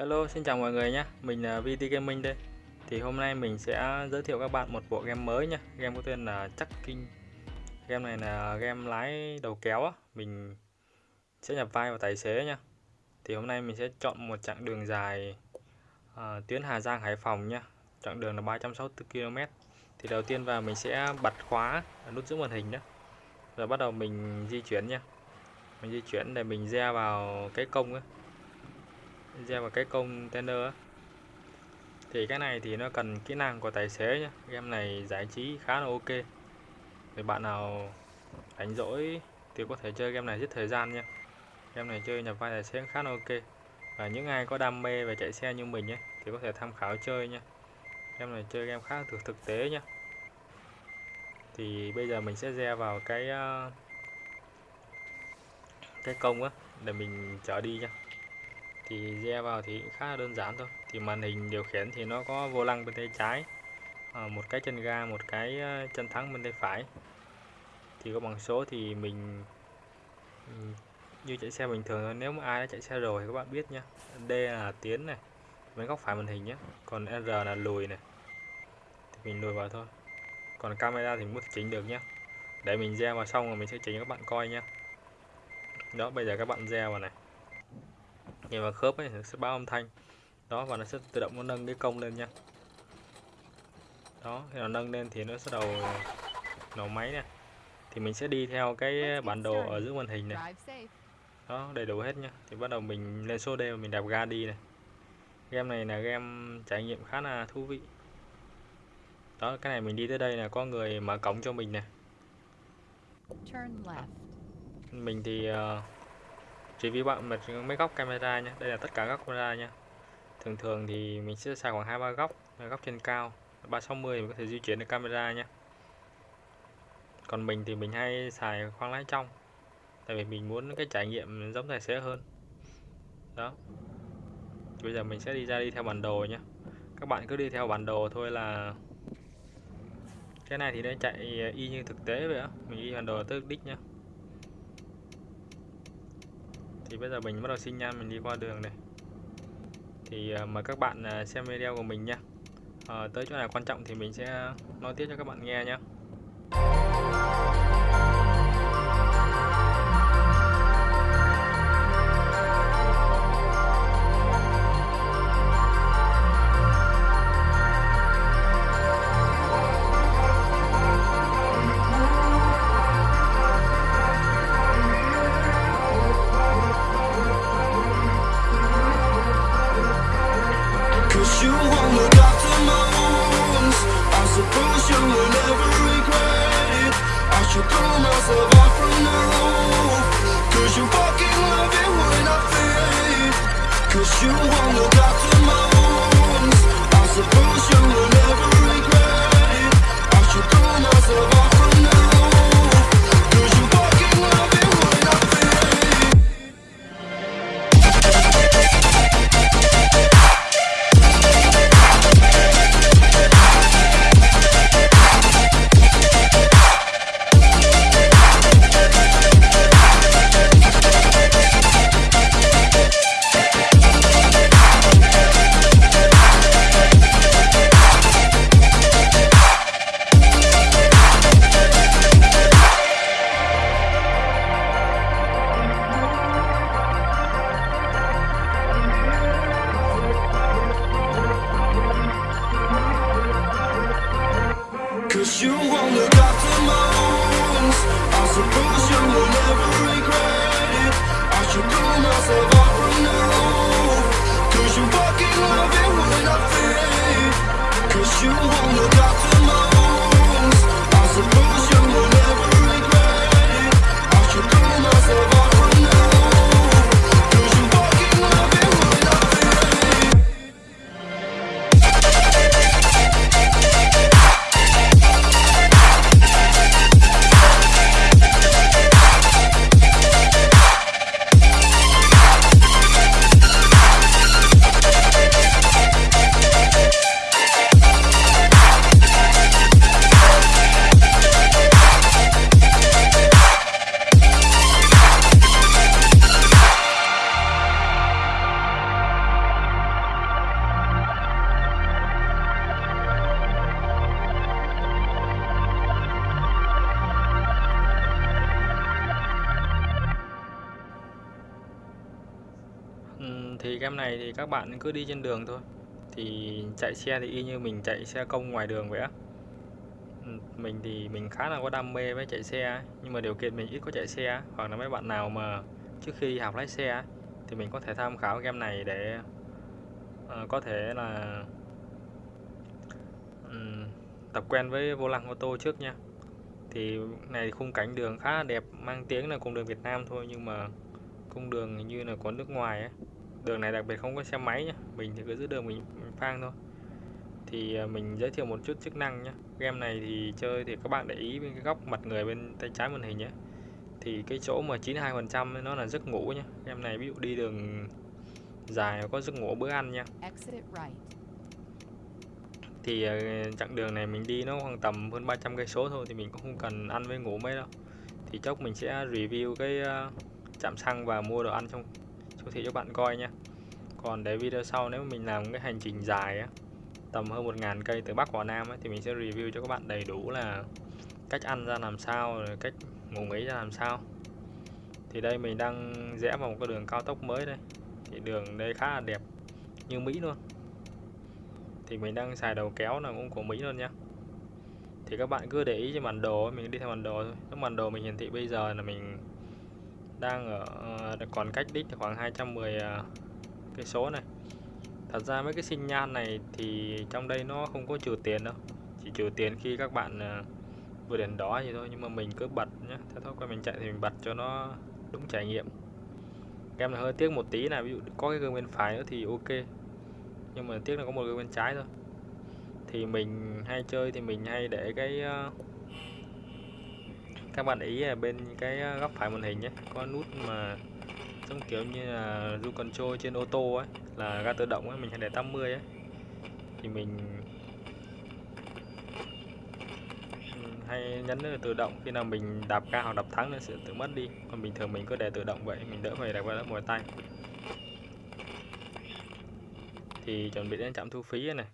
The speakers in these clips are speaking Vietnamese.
Hello, xin chào mọi người nhé. Mình là VT Gaming đây. Thì hôm nay mình sẽ giới thiệu các bạn một bộ game mới nha. Game có tên là Chắc Kinh. Game này là game lái đầu kéo á. Mình sẽ nhập vai vào tài xế nha. Thì hôm nay mình sẽ chọn một chặng đường dài à, tuyến Hà Giang Hải Phòng nha. Chặng đường là 364 km. Thì đầu tiên vào mình sẽ bật khóa nút giữ màn hình đó. Rồi bắt đầu mình di chuyển nha. Mình di chuyển để mình ra vào cái công á gieo vào cái container á. Thì cái này thì nó cần kỹ năng của tài xế nhé game này giải trí khá là ok. Thì bạn nào đánh rỗi thì có thể chơi game này giết thời gian nha game này chơi nhập vai tài xế khá là ok. Và những ai có đam mê về chạy xe như mình nhé thì có thể tham khảo chơi nha game này chơi game khá thực thực tế nhé thì bây giờ mình sẽ gieo vào cái ờ, cái công á, để mình chở đi nha thì re vào thì khá là đơn giản thôi. Thì màn hình điều khiển thì nó có vô lăng bên tay trái ờ, một cái chân ga, một cái ờ, chân thắng bên tay phải. Thì có bằng số thì mình như chạy xe bình thường nếu mà ai đã chạy xe rồi thì các bạn biết nhé D là tiến này, bên góc phải màn hình nhé còn R là lùi này. Thì mình lùi vào thôi. Còn camera thì muốn chỉnh được nhé để mình gieo vào xong rồi mình sẽ chỉnh cho các bạn coi nhé đó, bây giờ các bạn gieo vào này nhìn vào khớp ấy nó sẽ báo âm thanh. Đó và nó sẽ tự động nó nâng cái công lên nha. Đó khi nó nâng lên thì nó sẽ đầu nổ máy nè thì mình sẽ đi theo cái bản đồ ở giữa màn hình này. Đó đầy đủ hết nhá thì bắt đầu mình lên số D và mình đạp ga đi này. Game này là game trải nghiệm khá là thú vị. Đó cái này mình đi tới đây là có người mở cổng cho mình nè. Mình thì uh, chỉ vì bạn mình mấy góc camera nha. Đây là tất cả các camera nha. Thường thường thì mình sẽ xài khoảng hai, ba góc góc trên cao. 360 mình có thể di chuyển được camera nha. Còn mình thì mình hay xài khoang lái trong. Tại vì mình muốn cái trải nghiệm giống tài xế hơn. Đó. Bây giờ mình sẽ đi ra đi theo bản đồ nhé các bạn cứ đi theo bản đồ thôi là cái này thì nó chạy y như thực tế vậy á. Mình đi bản đồ tới đích nhé thì bây giờ mình bắt đầu xin nhan mình đi qua đường này. Thì uh, mời các bạn uh, xem video của mình nha. Uh, tới chỗ nào quan trọng thì mình sẽ nói tiếp cho các bạn nghe nhé này thì các bạn cứ đi trên đường thôi. Thì chạy xe thì y như mình chạy xe công ngoài đường vậy á. Ừ, mình thì mình khá là có đam mê với chạy xe nhưng mà điều kiện mình ít có chạy xe hoặc là mấy bạn nào mà trước khi đi học lái xe thì mình có thể tham khảo game này để uh, có thể là um, tập quen với vô lăng ô tô trước nha. Thì này khung cảnh đường khá là đẹp mang tiếng là cung đường Việt Nam thôi nhưng mà cung đường như là có nước ngoài ấy đường này đặc biệt không có xe máy nhá mình thì cứ giữ đường mình, mình phang thôi. Thì à, mình giới thiệu một chút chức năng nhé game này thì chơi thì các bạn để ý bên cái góc mặt người bên tay trái màn hình nhé thì cái chỗ mà 92% nó là giấc ngủ nhé game này ví dụ đi đường dài có giấc ngủ bữa ăn nha thì à, chặng đường này mình đi nó khoảng tầm hơn 300 cây số thôi thì mình cũng không cần ăn với ngủ mấy đâu. Thì chốc mình sẽ review cái à, trạm xăng và mua đồ ăn trong siêu thị cho bạn coi nha. Còn để video sau nếu mình làm cái hành trình dài á tầm hơn 1.000 cây từ Bắc vào Nam ấy, thì mình sẽ review cho các bạn đầy đủ là cách ăn ra làm sao rồi cách ngủ nghỉ ra làm sao. Thì đây mình đang rẽ vào một cái đường cao tốc mới đây. Thì đường đây khá là đẹp như Mỹ luôn. Thì mình đang xài đầu kéo là cũng của Mỹ luôn nhá. thì các bạn cứ để ý trên bản đồ mình đi theo bản đồ thôi. Cái bản đồ mình hiển thị bây giờ là mình đang ở ờ, còn cách đích khoảng 210 ờ, cây số này. Thật ra mấy cái sinh nhan này thì trong đây nó không có trừ tiền đâu. Chỉ trừ tiền khi các bạn ờ, vừa đèn đó vậy thôi nhưng mà mình cứ bật nhé theo thói quen mình chạy thì mình bật cho nó đúng trải nghiệm. Em là hơi tiếc một tí là ví dụ có cái gương bên phải nữa thì ok. Nhưng mà tiếc là có một gương bên trái thôi. Thì mình hay chơi thì mình hay để cái uh, các bạn ý bên cái ờ, góc phải màn hình nhé. Có nút mà giống kiểu như là du control trên ô tô ấy là ga tự động ấy mình hay để 80 ấy thì mình hay nhấn là tự động, khi nào mình đạp ga hoặc đạp thắng nó sẽ tự mất đi. Còn bình thường mình cứ để tự động vậy, mình đỡ phải đạp vào mỏi tay. Thì chuẩn bị đến trạm thu phí này.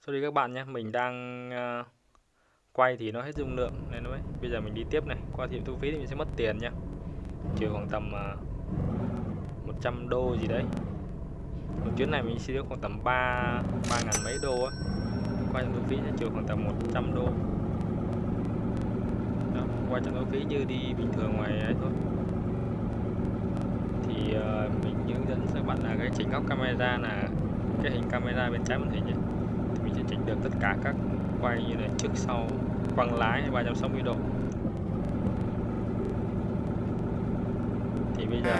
Sorry các bạn nhé, mình đang ờ, quay thì nó hết dung lượng nên nó mới bây giờ mình đi tiếp này. Qua tiệm thu phí thì mình sẽ mất tiền nha. Trừ khoảng tầm à, uh, 100 đô gì đấy. Một chuyến này mình sẽ được khoảng tầm 3 ba ngàn mấy đô á. Qua trạm thu phí sẽ trừ khoảng tầm 100 đô. Đó, qua trạm thu phí như đi bình thường ngoài ấy thôi. Thì uh, mình hướng dẫn các bạn là cái chỉnh góc camera là cái hình camera bên trái màn hình ấy. thì mình sẽ chỉnh được tất cả các quay như là trước sau bằng lái 360 độ. Thì bây giờ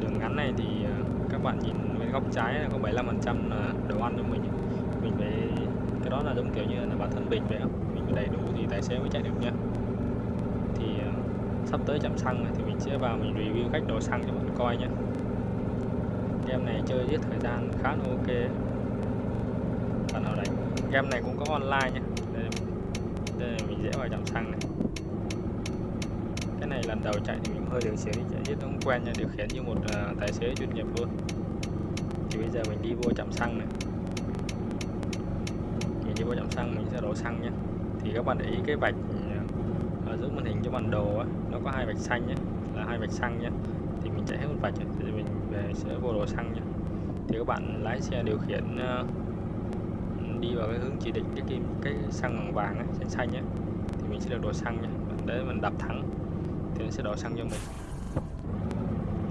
đường ngắn này thì ờ, các bạn nhìn bên góc trái là có 75% là đồ ăn cho mình. Mình phải, cái đó là giống kiểu như là bản thân mình vậy không mình đầy đủ thì tài xế mới chạy được nha thì ờ, sắp tới chạm xăng này thì mình sẽ vào mình review cách đổ xăng cho người coi nhé game này chơi giết thời gian khá là ok. Bạn nào đánh game này cũng có online nha mình dễ vào trạm xăng này. Cái này lần đầu chạy thì mình hơi điều xíu chạy rất không quen nha điều khiển như một uh, tài xế chuyên nghiệp luôn. Thì bây giờ mình đi vô trạm xăng này. Mình đi vô trạm xăng mình sẽ đổ xăng nhé thì các bạn để ý cái vạch ờ, ở giữa màn hình cho bản đồ á, nó có hai vạch xanh nhé là hai vạch xăng nhé thì mình chạy hết một vạch thì mình về sẽ vô đổ xăng nhé thì các bạn lái xe điều khiển uh, đi vào cái hướng chỉ định cái kim cái xăng bằng vàng ấy, xanh xanh nhé thì mình sẽ được đổ xăng nha, để mình đập thắng thì nó sẽ đổ xăng cho mình.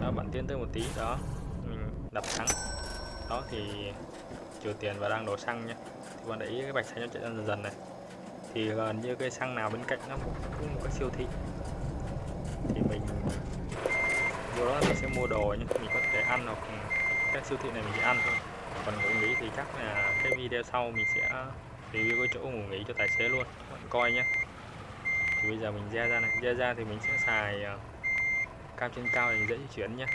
Đó bạn tiến tới một tí. Đó mình đập thắng đó thì trừ tiền và đang đổ xăng nha. Thì bạn để ý cái bạch xanh nó chạy dần dần này. Thì gần như cây xăng nào bên cạnh nó cũng có một cái siêu thị. Thì mình vô đó mình sẽ mua đồ nhưng mình có thể ăn hoặc các siêu thị này mình chỉ ăn thôi. Còn ngủ nghỉ thì chắc là cái video sau mình sẽ review cái chỗ ngủ nghỉ cho tài xế luôn. Các bạn coi nhé thì bây giờ mình ra ra này. Ra ra thì mình sẽ xài uh, cam trên cao để dễ di chuyển nhé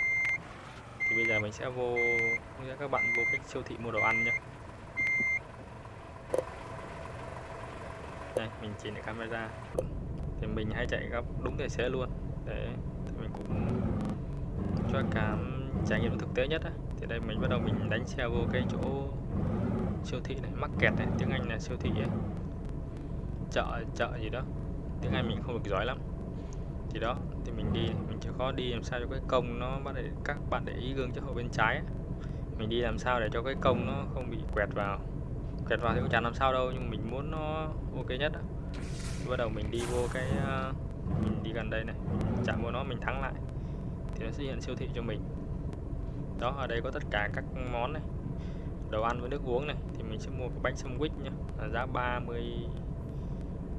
thì bây giờ mình sẽ vô hướng dẫn các bạn vô cái siêu thị mua đồ ăn nhé đây mình chỉnh lại camera. Thì mình hay chạy gấp đúng tài xế luôn. Để mình cũng cho cảm trải nghiệm thực tế nhất á. thì đây mình bắt đầu mình đánh xe vô cái chỗ siêu thị này mắc kẹt này tiếng Anh là siêu thị ấy. Chợ chợ gì đó tiếng Anh mình không được giỏi lắm. Thì đó, thì mình đi, mình chịu khó đi làm sao cho cái công nó bắt để các bạn để ý gương chiếu hậu bên trái ấy. mình đi làm sao để cho cái công nó không bị quẹt vào. Quẹt vào thì cũng chẳng làm sao đâu, nhưng mình muốn nó ok nhất á. Bắt đầu mình đi vô cái ờ, mình đi gần đây này chạm vô nó, mình thắng lại. Thì nó sẽ hiện siêu thị cho mình. Đó, ở đây có tất cả các món này. Đồ ăn với nước uống này. Thì mình sẽ mua cái bánh sandwich nhá. Là giá 30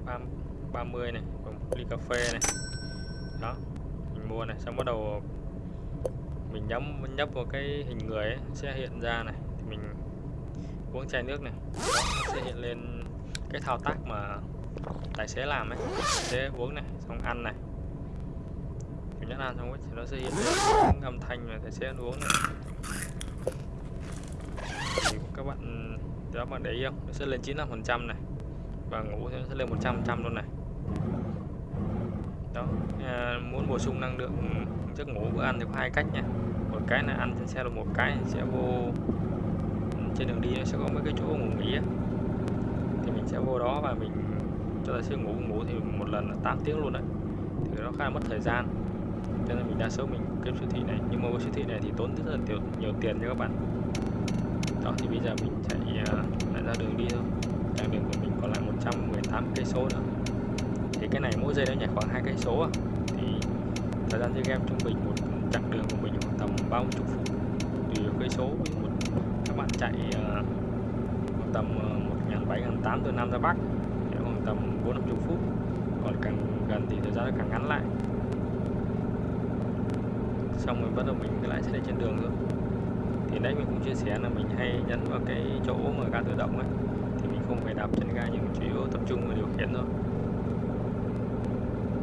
30 này còn một ly cà phê này. Đó mình mua này xong bắt đầu mình nhắm nhấp vào cái hình người ấy, sẽ hiện ra này. Thì mình uống chai nước này đó, nó sẽ hiện lên cái thao tác mà tài xế làm ấy. Tài xế uống này xong ăn này. Mình nhắc ăn xong thì nó sẽ hiện lên âm thanh mà tài xế ăn uống này. Thì các bạn đó bạn để ý không? Nó sẽ lên 95 phần trăm này. Và ngủ nó sẽ lên 100 trăm luôn này đó à, muốn bổ sung năng lượng giấc ngủ bữa ăn thì có hai cách nha. Một cái là ăn trên xe là một cái sẽ vô ừ, trên đường đi nó sẽ có mấy cái chỗ ngủ nghỉ ấy. thì mình sẽ vô đó và mình cho tài xế ngủ ngủ thì một lần là 8 tiếng luôn đấy. Thì nó khá là mất thời gian. Cho nên mình đa số mình kiếm siêu thị này. Nhưng mà với siêu thị này thì tốn rất là nhiều, nhiều tiền cho các bạn. Đó thì bây giờ mình chạy uh, lại ra đường đi thôi. Chặng đường của mình còn lại 118 cây số nữa cái này mỗi giây nó nhảy khoảng hai cây số thì thời gian chơi game trung bình một chặng đường của mình khoảng tầm 30 phút? Tùy cây số một các bạn chạy uh, tầm ờ, một ngàn bảy ngàn tám từ nam ra bắc thì khoảng tầm bốn năm chục phút. Còn càng gần thì thời gian nó càng ngắn lại. Xong rồi bắt đầu mình lại sẽ trên đường thôi. Thì đấy mình cũng chia sẻ là mình hay nhấn vào cái chỗ mà ga tự động ấy. Thì mình không phải đạp chân ga nhưng chủ yếu tập trung vào điều khiển thôi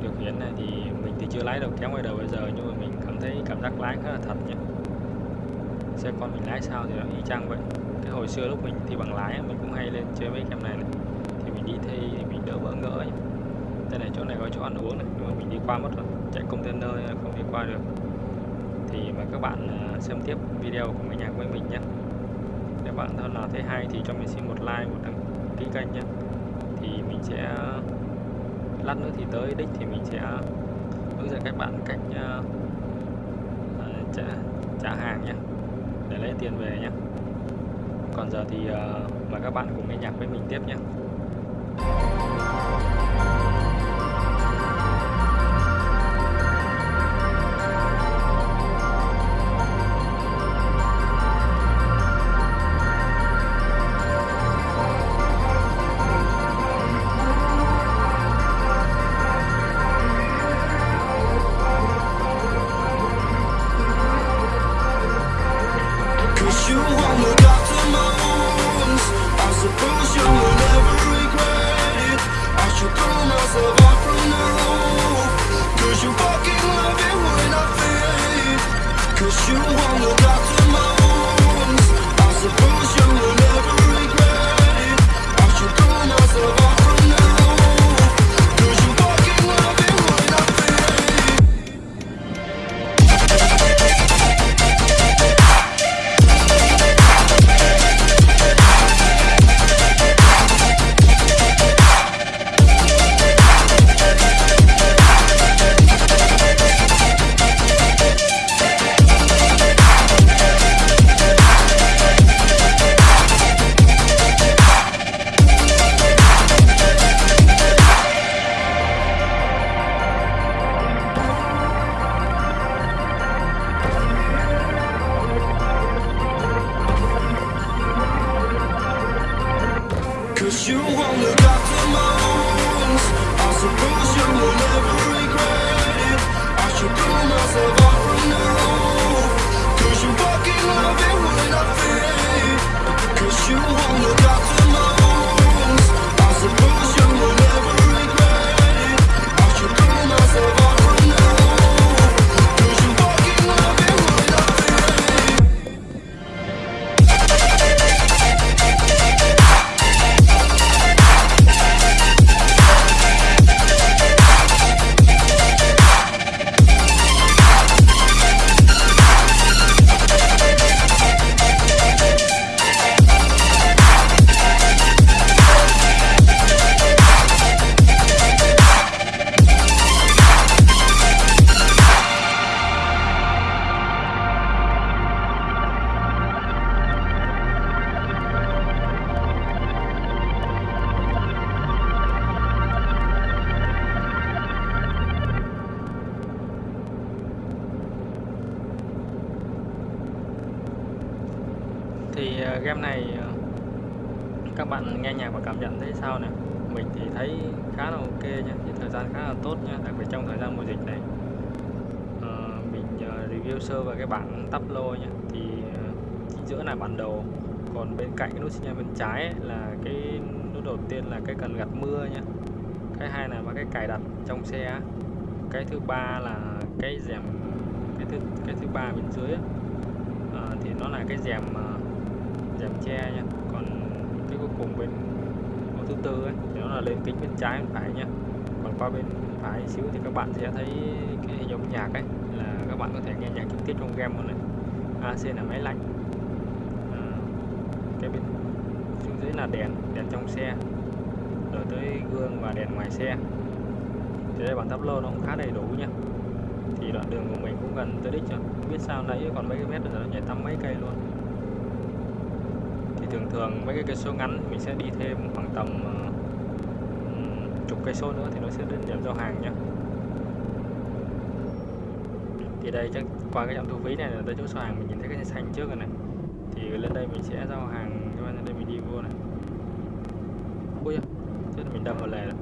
điều khiển này thì mình thì chưa lái được kéo ngoài đầu bây giờ nhưng mà mình cảm thấy cảm giác lái khá là thật nhé. Xe con mình lái sao thì nó y chang vậy. Cái hồi xưa lúc mình thi bằng lái mình cũng hay lên chơi mấy em này, này. Thì mình đi thi thì mình đỡ bỡ ngỡ nhé đây này chỗ này có chỗ ăn uống này nhưng mà mình đi qua mất rồi. Chạy container không đi qua được. Thì mời các bạn à, xem tiếp video của mấy nhạc với mình nhé. Nếu bạn thân nào thấy hay thì cho mình xin một like một đăng ký kênh nhé. Thì mình sẽ lát nữa thì tới đích thì mình sẽ hướng dẫn các bạn cách uh, trả, trả hàng nhé để lấy tiền về nhé còn giờ thì uh, mời các bạn cùng nghe nhạc với mình tiếp nhé you won't look after my wounds I suppose you will never regret it. I should pull myself out from the hope Cause you fucking love when I feel you won't look after game này ờ, các bạn nghe nhạc và cảm nhận thấy sao nè mình thì thấy khá là ok nha thì thời gian khá là tốt nha đặc biệt trong thời gian mùa dịch này. À, mình ờ, review sơ về cái bảng tắp lô nha thì chính giữa là bản đồ còn bên cạnh cái nút sinh bên trái ấy, là cái nút đầu tiên là cái cần gạt mưa nha cái hai là cái cài đặt trong xe cái thứ ba là cái rèm cái thứ cái thứ ba bên dưới ấy, à, thì nó là cái rèm uh, dàn che nha. Còn cái cuối cùng bên mẫu thứ tư ấy, thì nó là lên kính bên trái bên phải nha. Còn qua bên phải xíu thì các bạn sẽ thấy cái hình nhạc ấy là các bạn có thể nghe nhạc trực tiếp trong game luôn này. AC là máy lạnh. À, cái bên xuống dưới là đèn đèn trong xe. Rồi tới gương và đèn ngoài xe. Thì đây bản tắp lô nó cũng khá đầy đủ nha. Thì đoạn đường của mình cũng gần tới đích rồi. Không biết sao nãy còn mấy cái mét rồi nó nhảy tắm mấy cây luôn thường thường mấy cái cây số ngắn mình sẽ đi thêm khoảng tầm ờ, chục cây số nữa thì nó sẽ đến điểm giao hàng nhá. Thì đây chắc qua cái trạm thu phí này là tới chỗ giao hàng mình nhìn thấy cái xanh trước rồi này. Thì lên đây mình sẽ giao hàng các bạn lên đây mình đi vô này. Ui da, mình đâm vào lề rồi.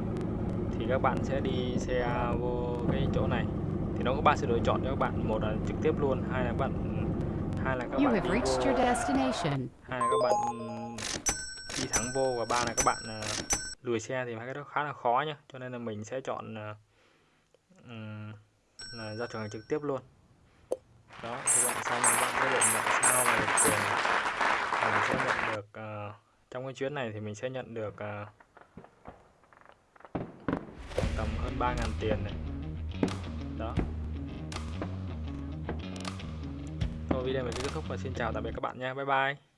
Thì các bạn sẽ đi xe vô cái chỗ này. Thì nó có ba sự lựa chọn cho các bạn. Một là trực tiếp luôn hai là các bạn hai là các You bạn have reached your destination. hai các bạn ừ, đi thẳng vô và ba là các bạn ờ, lùi xe thì hai cái đó khá là khó nhá. Cho nên là mình sẽ chọn ờ, ừ, là ra trường trực tiếp luôn. Đó thì bạn xong các bạn sẽ được nhận sao và được tiền mình sẽ nhận được uh, trong cái chuyến này thì mình sẽ nhận được uh, tầm hơn 3.000 tiền này. Đó. Thôi video mình sẽ kết thúc và xin chào tạm biệt các bạn nha. Bye bye.